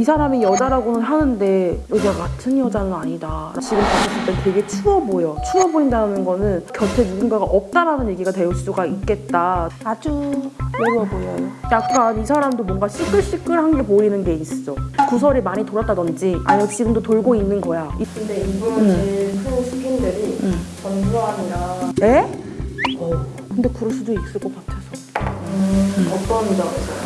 이 사람이 여자라고는 하는데 여자 같은 여자는 아니다. 지금 봤을 때 되게 추워 보여. 추워 보인다는 거는 곁에 누군가가 없다라는 얘기가 될 수가 있겠다. 아주 외로워 보여요. 약간 이 사람도 뭔가 시끌시끌한 게 보이는 게 있어. 구설이 많이 돌았다든지 아니면 지금도 돌고 있는 거야. 이- 근데 이분 제일 큰 스킨들이 응. 전두환이랑 에? 어. 근데 그럴 수도 있을 것 같아서. 어떤 점에서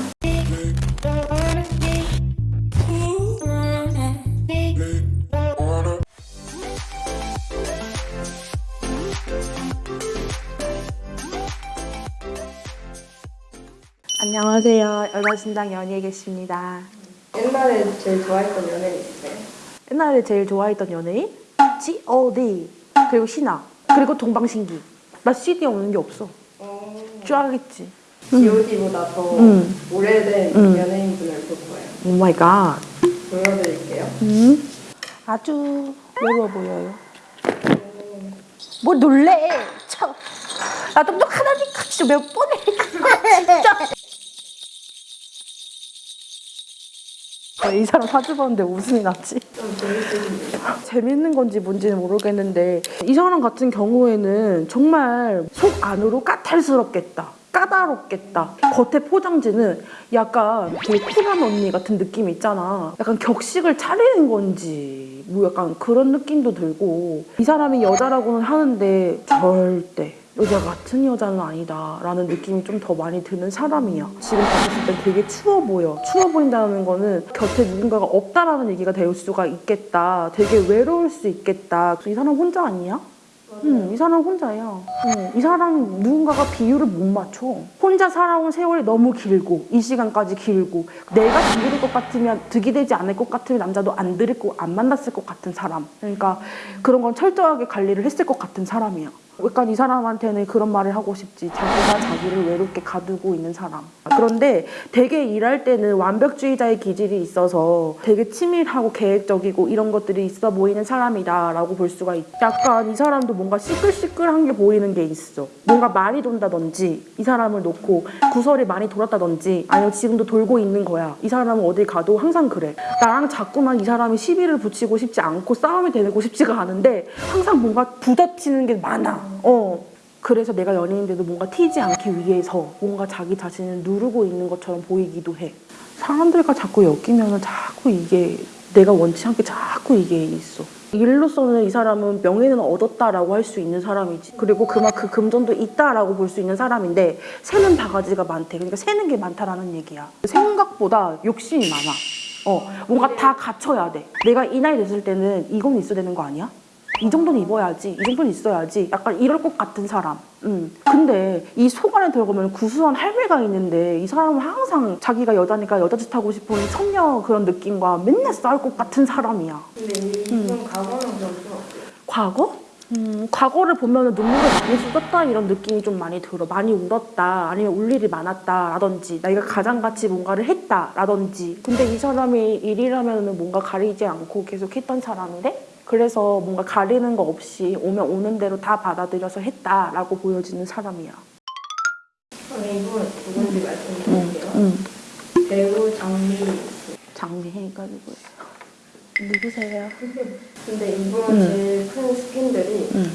안녕하세요. 여자신당 연희에 계십니다. 옛날에 제일 좋아했던 연예인 있으세요? 옛날에 제일 좋아했던 연예인? G.O.D. 그리고 신화 그리고 동방신기. 나 CD 없는 게 없어. 어, 쫙했지. G.O.D보다 더 응. 오래된 응. 연예인분을 볼 거예요. Oh my god. 보여드릴게요. 음. 아주 외로워 보여요. 뭐 놀래? 참. 나 똑똑하다니까 진짜 몇 번에 진짜. 이 사람 사주 봤는데 웃음이 났지. 재밌는 건지 뭔지는 모르겠는데 이 사람 같은 경우에는 정말 속 안으로 까탈스럽겠다. 까다롭겠다. 겉에 포장지는 약간 되게 쿨한 언니 같은 느낌 있잖아. 약간 격식을 차리는 건지 뭐 약간 그런 느낌도 들고 이 사람이 여자라고는 하는데 절대 여자 같은 여자는 아니다 라는 느낌이 좀 더 많이 드는 사람이야. 지금 봤을 때 되게 추워 보여. 추워 보인다는 거는 곁에 누군가가 없다라는 얘기가 될 수가 있겠다. 되게 외로울 수 있겠다. 이 사람 혼자 아니야? 응, 이 사람 혼자야. 응, 이 사람 누군가가 비율을 못 맞춰. 혼자 살아온 세월이 너무 길고, 이 시간까지 길고, 내가 득이 될것 같으면, 득이 되지 않을 것 같으면 남자도 안 들을 거, 안 만났을 것 같은 사람. 그러니까 그런 건 철저하게 관리를 했을 것 같은 사람이야. 약간 이 사람한테는 그런 말을 하고 싶지. 자기가 자기를 외롭게 가두고 있는 사람. 그런데 되게 일할 때는 완벽주의자의 기질이 있어서 되게 치밀하고 계획적이고 이런 것들이 있어 보이는 사람이다 라고 볼 수가 있. 약간 이 사람도 뭔가 시끌시끌한 게 보이는 게 있어. 뭔가 많이 돈다든지 이 사람을 놓고 구설이 많이 돌았다든지 아니면 지금도 돌고 있는 거야. 이 사람은 어딜 가도 항상 그래. 나랑 자꾸만 이 사람이 시비를 붙이고 싶지 않고 싸움이 되고 싶지가 않은데 항상 뭔가 부딪히는 게 많아. 어. 그래서 내가 연예인인데도 뭔가 튀지 않기 위해서 뭔가 자기 자신을 누르고 있는 것처럼 보이기도 해. 사람들과 자꾸 엮이면 자꾸 이게 내가 원치 않게 자꾸 이게 있어. 일로서는 이 사람은 명예는 얻었다라고 할 수 있는 사람이지. 그리고 그만큼 금전도 있다라고 볼 수 있는 사람인데 새는 바가지가 많대. 그러니까 새는 게 많다라는 얘기야. 생각보다 욕심이 많아. 어, 뭔가 다 갖춰야 돼. 내가 이 나이 됐을 때는 이건 있어야 되는 거 아니야? 이 정도는 입어야지, 이 정도는 있어야지. 약간 이럴 것 같은 사람. 음. 근데 이 속 안에 들어가면 구수한 할매가 있는데 이 사람은 항상 자기가 여자니까 여자 짓 하고 싶은 선녀 그런 느낌과 맨날 싸울 것 같은 사람이야. 근데 이분 과거는 좀 어때요? 과거? 음, 과거를 보면 눈물을 많이 쏟았다 이런 느낌이 좀 많이 들어. 많이 울었다, 아니면 울 일이 많았다 라든지, 내가 가장같이 뭔가를 했다 라든지. 근데 이 사람이 일이라면 뭔가 가리지 않고 계속 했던 사람인데? 그래서 뭔가 가리는 거 없이 오면 오는 대로 다 받아들여서 했다라고 보여지는 사람이야. 그럼 이분 누군지 말씀드릴게요. 응. 배우 장미희 장미해가 누구예요? 누구세요? 근데 이분 응. 제일 큰 스킨들이 응.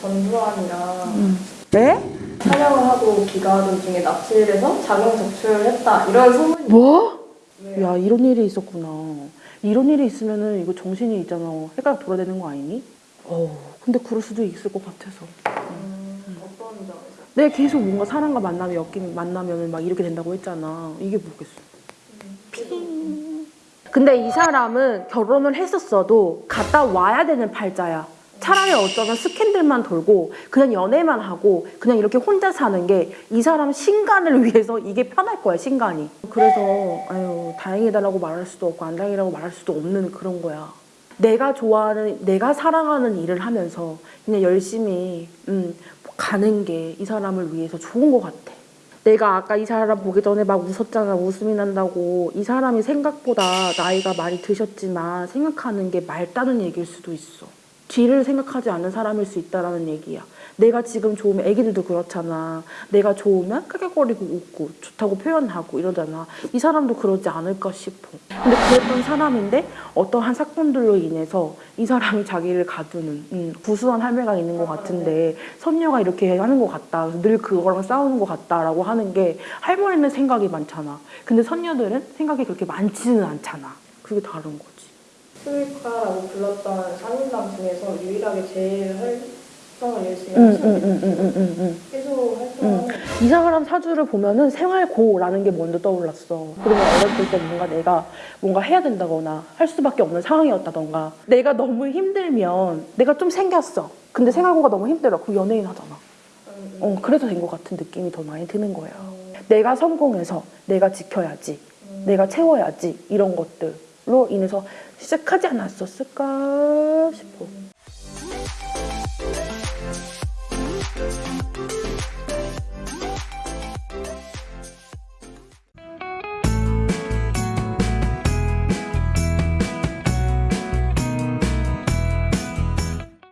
전두환이랑 네? 촬영을 하고 기가하던 중에 납치를 해서 자경 적출을 했다 이런 소문이 뭐? 있어요. 야 이런 일이 있었구나. 이런 일이 있으면은 이거 정신이 있잖아. 해가 돌아다니는 거 아니니? 어. 근데 그럴 수도 있을 것 같아서. 음, 어떤 점에서? 내가 계속 뭔가 사람과 만나면 엮이면 만나면은 막 이렇게 된다고 했잖아. 이게 뭐겠어? 핑. 근데 이 사람은 결혼을 했었어도 갔다 와야 되는 팔자야. 차라리 어쩌면 스캔들만 돌고 그냥 연애만 하고 그냥 이렇게 혼자 사는 게 이 사람 신간을 위해서 이게 편할 거야 신간이. 그래서 아유 다행이다라고 말할 수도 없고 안 다행이라고 말할 수도 없는 그런 거야. 내가 좋아하는 내가 사랑하는 일을 하면서 그냥 열심히 음, 가는 게 이 사람을 위해서 좋은 것 같아. 내가 아까 이 사람 보기 전에 막 웃었잖아 웃음이 난다고 이 사람이 생각보다 나이가 많이 드셨지만 생각하는 게 맑다는 얘기일 수도 있어 뒤를 생각하지 않는 사람일 수 있다라는 얘기야. 내가 지금 좋으면 애기들도 그렇잖아. 내가 좋으면 크게거리고 웃고 좋다고 표현하고 이러잖아. 이 사람도 그러지 않을까 싶어. 근데 그랬던 사람인데 어떠한 사건들로 인해서 이 사람이 자기를 가두는 음, 구수한 할매가 있는 것 같은데 선녀가 이렇게 하는 것 같다. 늘 그거랑 싸우는 것 같다라고 하는 게 할머니는 생각이 많잖아. 근데 선녀들은 생각이 그렇게 많지는 않잖아. 그게 다른 거지. 스위카라고 불렀던 3인방 중에서 유일하게 제일 활동을 열심히 응, 하시는 응, 응, 응, 응. 계속 활동하는 이 사람 사주를 보면은 생활고라는 게 먼저 떠올랐어. 그러면 어렸을 때 뭔가 내가 뭔가 해야 된다거나 할 수밖에 없는 상황이었다던가 내가 너무 힘들면 내가 좀 생겼어. 근데 생활고가 너무 힘들어. 그럼 연예인 하잖아. 음, 어, 그래서 된 것 같은 느낌이 더 많이 드는 거예요. 음, 내가 성공해서 내가 지켜야지. 음. 내가 채워야지. 이런 것들 로 인해서 시작하지 않았었을까 싶어.